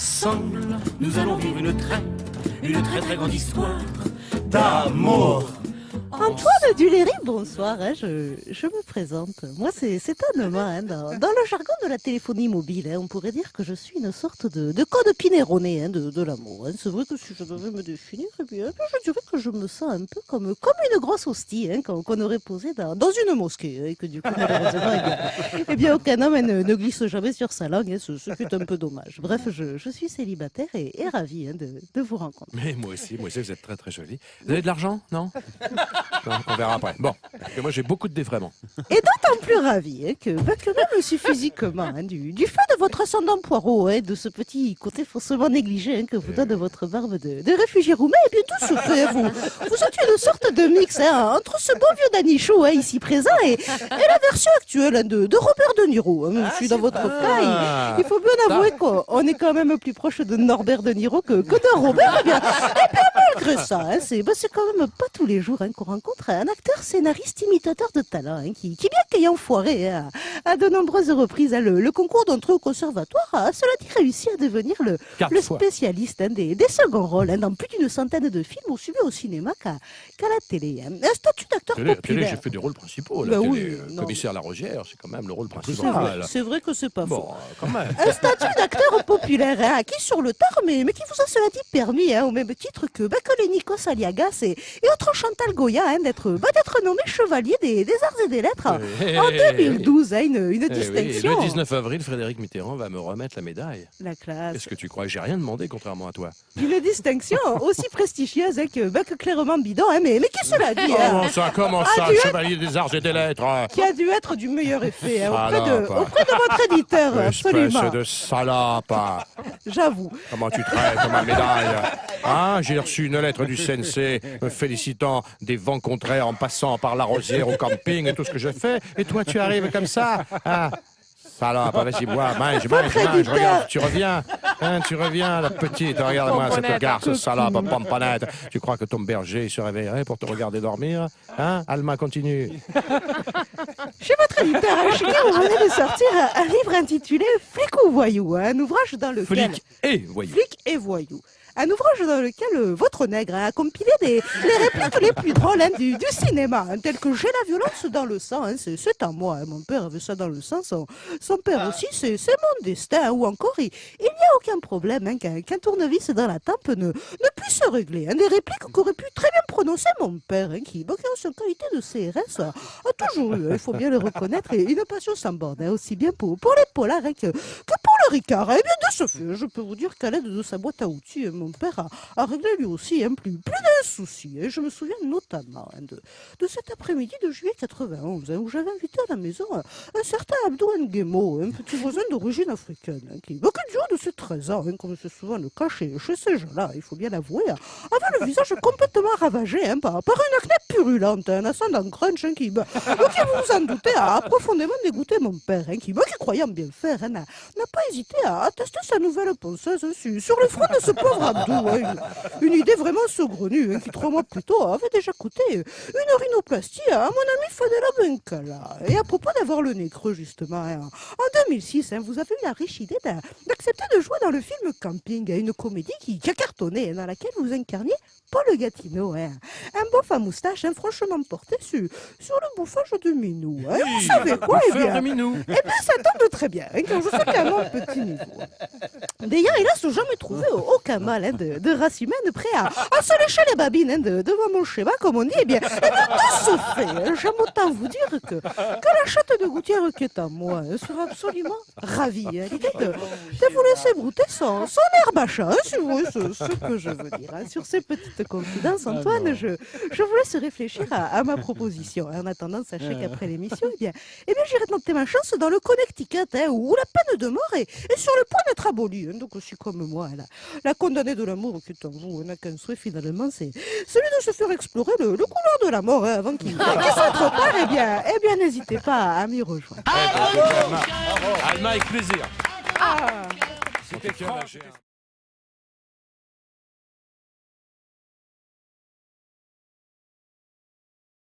Ensemble, nous allons vivre une très, une très très grande histoire d'amour. Antoine Duléry, bonsoir, hein, je, me présente. Moi, c'est un hein, dans, le jargon de la téléphonie mobile, hein, on pourrait dire que je suis une sorte de, de code pinéroné hein, de, l'amour. C'est vrai que si je devais me définir, eh bien, je dirais que je me sens un peu comme, une grosse hostie qu'on aurait posée dans, une mosquée, et que du coup, malheureusement, eh bien, eh aucun homme ne, glisse jamais sur sa langue, ce, ce, qui est un peu dommage. Bref, je, suis célibataire et, et ravi de, de, vous rencontrer. Mais moi aussi, moi aussi, vous êtes très très jolie. Vous avez de l'argent, non? On verra après. Bon, que moi j'ai beaucoup de défraiements. Et d'autant plus ravi hein, que, bah, que même aussi physiquement, hein, du, du, fait de votre ascendant poireau, hein, de ce petit côté faussement négligé hein, que vous donne votre barbe de, de réfugié roumain, et bien tout se fait. Vous, vous êtes une sorte de mix hein, entre ce bon vieux Danichou ici présent et, et, la version actuelle de, de, Robert De Niro. je suis dans votre cas, il, il, faut bien avouer qu'on est quand même plus proche de Norbert De Niro que, que de Robert. Et bien, bien malgré ça, c'est bah, quand même pas tous les jours qu'on rencontre un acteur scénariste imitateur de talent, hein, qui, qui, bien qu'ayant foiré hein, à, de nombreuses reprises hein, le, le, concours d'entrée au conservatoire, a cela dit réussi à devenir le, le spécialiste des, des, seconds rôles dans plus d'une centaine de films, aussi bien au cinéma qu'à qu la télé. Un statut d'acteur populaire. j'ai fait des rôles principaux. La bah télé, oui, euh, commissaire La Rosière, c'est quand même le rôle principal. C'est vrai, vrai, que c'est pas bon, faux. Quand même. Un statut d'acteur populaire, acquis sur le tard, mais, mais qui vous a cela dit permis, au même titre que, bah, que les Nikos Aliagas et, et autres Chantal Goya, d'être bah, d'être nommé chevalier des, des, arts et des lettres hey, en 2012, hein, une, une hey, distinction. Oui. Le 19 avril, Frédéric Mitterrand va me remettre la médaille. La classe. Est-ce que tu crois que j'ai rien demandé, contrairement à toi? Une distinction aussi prestigieuse hein, que, bah, que clairement bidon, hein, mais, mais qui cela dit Comment ça, comment ça, chevalier des arts et des lettres? Qui a dû être du meilleur effet hein, auprès, de, auprès de votre éditeur, absolument. de salope J'avoue. Comment tu traites ma médaille Hein, j'ai reçu une lettre du CNC me félicitant des vents contraires en passant par la rosière au camping et tout ce que je fais. Et toi, tu arrives comme ça Salope, vas-y, bois, mange, mange, mange, regarde, tu reviens, hein, tu reviens, la petite, regarde-moi cette garce salope, pomponette. Tu crois que ton berger se réveillerait pour te regarder dormir Hein Alma, continue. Chez votre éditeur, vous venez de sortir un livre intitulé Flic ou voyou, un ouvrage dans lequel... Flic et voyou. Flic et voyou un ouvrage dans lequel euh, votre nègre a compilé des, les répliques les plus drôles hein, du, du, cinéma, hein, telles que J'ai la violence dans le sang, hein, c'est à moi, mon père avait ça dans le sang, son, son père aussi, c'est mon destin, ou encore il n'y a aucun problème qu'un qu tournevis dans la tempe ne, ne puisse se régler. des répliques qu'aurait pu très bien prononcer mon père, qui, bon, qui en qualité de CRS, a, a toujours eu, il faut bien le reconnaître, et une passion sans borne, aussi bien pour, pour les polars que, que pour Ricard. Et bien de ce fait, je peux vous dire qu'à l'aide de sa boîte à outils, mon père a, réglé lui aussi un plus, plus d'un souci. Et je me souviens notamment hein, de, de, cet après-midi de juillet 91, hein, où j'avais invité à la maison un, un certain Abdou Nguemo, un petit voisin d'origine africaine, hein, qui, beaucoup de de ses 13 ans, comme c'est souvent le cas chez, ces gens-là, il faut bien l'avouer, avait le visage complètement ravagé par, une acné purulente, un ascendant crunch qui, qui, vous vous en doutez, a profondément dégoûté mon père, qui, bah, qui croyant bien faire, n'a pas hésité à, à tester sa nouvelle ponceuse sur, sur le front de ce pauvre Abdou ouais, une, idée vraiment saugrenue, hein, qui trois mois plus tôt avait déjà coûté une rhinoplastie à mon ami Fadela Benkala. Et à propos d'avoir le nez creux, justement, hein, en 2006, hein, vous avez eu la riche idée d'accepter de jouer dans le film Camping, une comédie qui, qui a cartonné, dans laquelle vous incarniez Paul Gatineau, hein. un bof à moustache hein, franchement porté sur, sur le bouffage de Minou. Hein. Oui, vous savez quoi eh bien, de Minou. Eh bien, ça tombe très bien, hein, quand je sais qu'à mon petit niveau. D'ailleurs, hélas, jamais trouvé aucun mal hein, de, de, race humaine prêt à, à se lécher les babines hein, de, devant mon schéma, comme on dit. Eh bien, eh de ce fait, hein, j'aime autant vous dire que, que la chatte de gouttière qui est à moi hein, sera absolument ravie à l'idée de, de, vous laisser brouter son, son herbe à chat, si vous voyez ce, ce, que je veux dire. sur ces petites confidences, Antoine, je, je vous laisse réfléchir à, à ma proposition. En attendant, sachez qu'après l'émission, eh bien, eh bien j'irai tenter ma chance dans le Connecticut, où la peine de mort est, est sur le point d'être abolie. Donc aussi comme moi, la, la condamnée de l'amour qui est en vous n'a qu'un souhait finalement, c'est celui de se faire explorer le, le couloir de la mort avant qu'il qu soit trop tard. Eh bien, eh bien n'hésitez pas à m'y rejoindre. Alma, avec plaisir. Ah. C'était